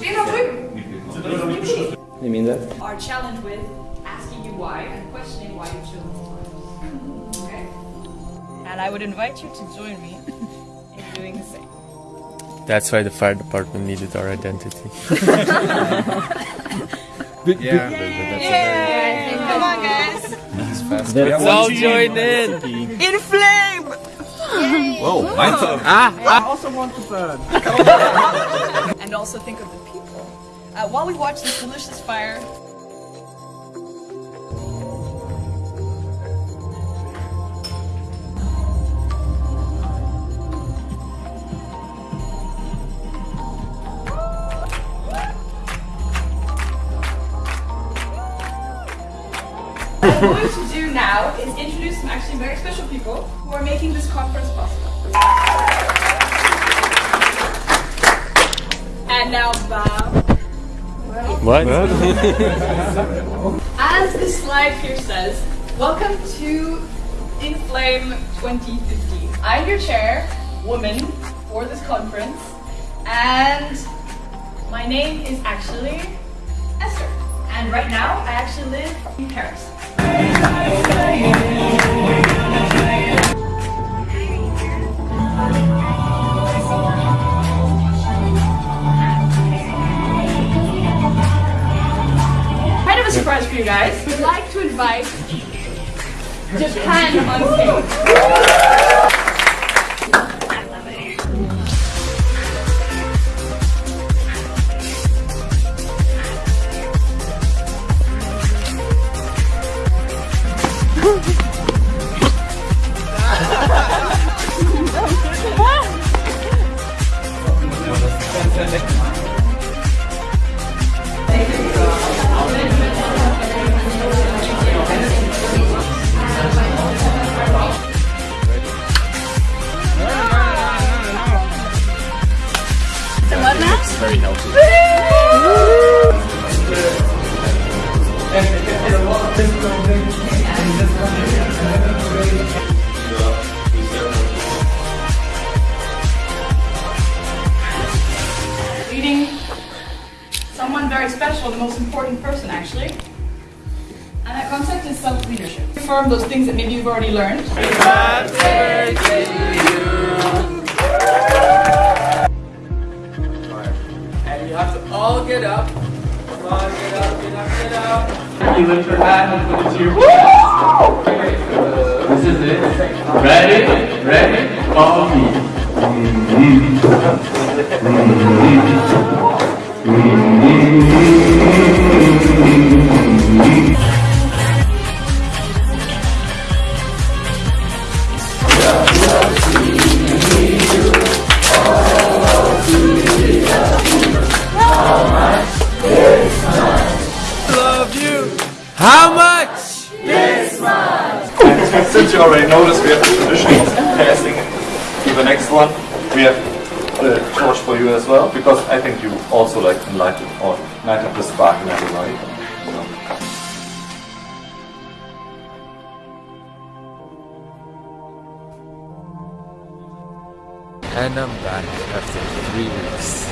Det. You mean that? Our challenge with asking you why and questioning why you chose this. Okay? And I would invite you to join me in doing the same. That's why the fire department needed our identity. Yeah. Yay! Come on, guys. That's Let's all join in. In flame! Whoa, My turn. Ah, I ah. also want to up. And also think of the people. Uh, while we watch this delicious fire, what I'm going to do now is introduce some actually very special people who are making this conference possible. And now bow. What? As the slide here says, welcome to Inflame 2015. I'm your chair, woman, for this conference, and my name is actually Esther. And right now, I actually live in Paris. Guys. We'd like to invite Japan on stage. Very healthy. someone very special, the most important person actually. And that concept is self-leadership. Affirm those things that maybe you've already learned. And lift your hand and put it to your good. This is it. Ready? Ready? Follow me. Since you already noticed, we have the tradition of passing to the next one. We have the torch for you as well, because I think you also like to light it or light up the spark in everybody. So. And I'm back after three weeks.